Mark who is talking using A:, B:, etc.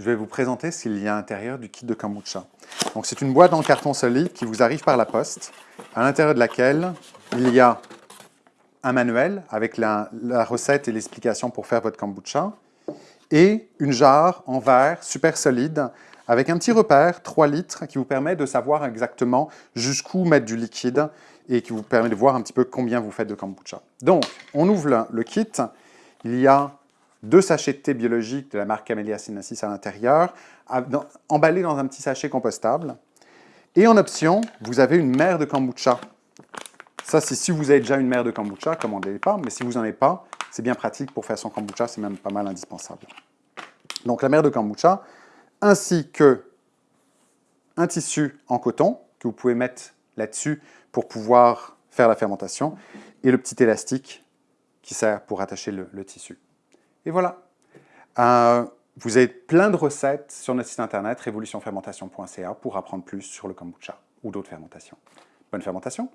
A: je vais vous présenter qu'il y a à l'intérieur du kit de kombucha. Donc, c'est une boîte en carton solide qui vous arrive par la poste, à l'intérieur de laquelle il y a un manuel avec la, recette et l'explication pour faire votre kombucha, et une jarre en verre super solide avec un petit repère, 3 litres, qui vous permet de savoir exactement jusqu'où mettre du liquide et qui vous permet de voir un petit peu combien vous faites de kombucha. Donc, on ouvre le, kit. Il y a deux sachets de thé biologique de la marque Camellia sinensis à l'intérieur, emballés dans un petit sachet compostable. Et en option, vous avez une mer de kombucha. Ça, si vous avez déjà une mer de kombucha, commandez-les pas, mais si vous n'en avez pas, c'est bien pratique pour faire son kombucha, c'est même pas mal indispensable. Donc la mer de kombucha, ainsi que un tissu en coton que vous pouvez mettre là-dessus pour pouvoir faire la fermentation, et le petit élastique qui sert pour attacher le, tissu. Et voilà. Euh, vous avez plein de recettes sur notre site internet révolutionfermentation.ca pour apprendre plus sur le kombucha ou d'autres fermentations. Bonne fermentation